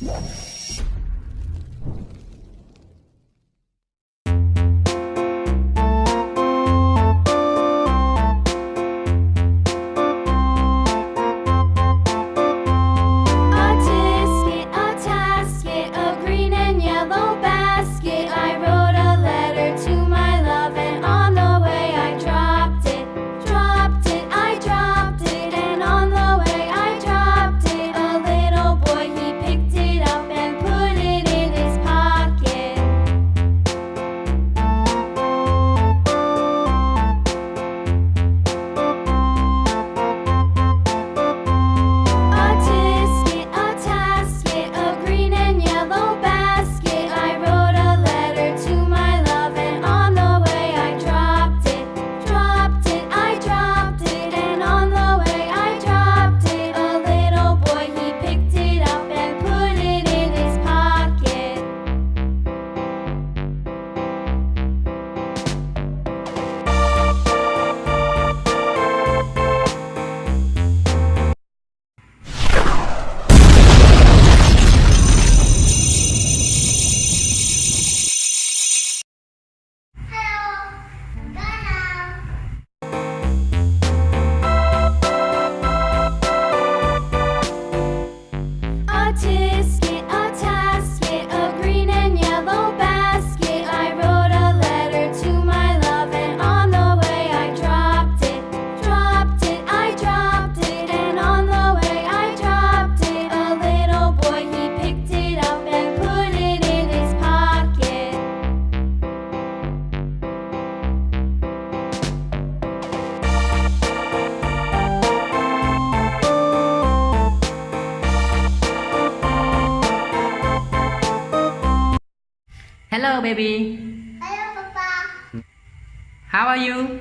you Hello, baby. Hello, Papa. How are you?